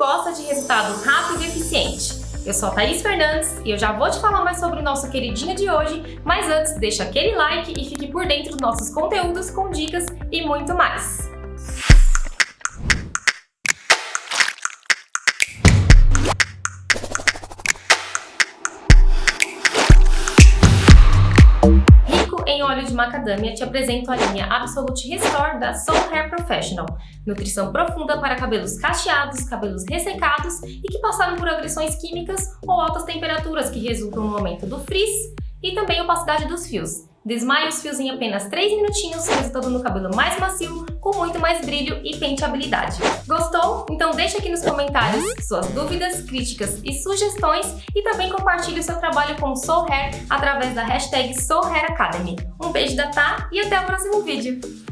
gosta de resultado rápido e eficiente. Eu sou a Thaís Fernandes e eu já vou te falar mais sobre o nosso queridinho de hoje, mas antes deixa aquele like e fique por dentro dos nossos conteúdos com dicas e muito mais. Em óleo de macadâmia, te apresento a linha Absolute Restore da Soul Hair Professional. Nutrição profunda para cabelos cacheados, cabelos ressecados e que passaram por agressões químicas ou altas temperaturas que resultam no aumento do frizz e também opacidade dos fios. Desmaie os fios em apenas 3 minutinhos, resultando no cabelo mais macio, com muito mais brilho e penteabilidade. Gostou? Então deixa aqui nos comentários suas dúvidas, críticas e sugestões e também compartilhe o seu trabalho com Soul Hair através da hashtag Soul Hair Academy. Um beijo da Tá e até o próximo vídeo!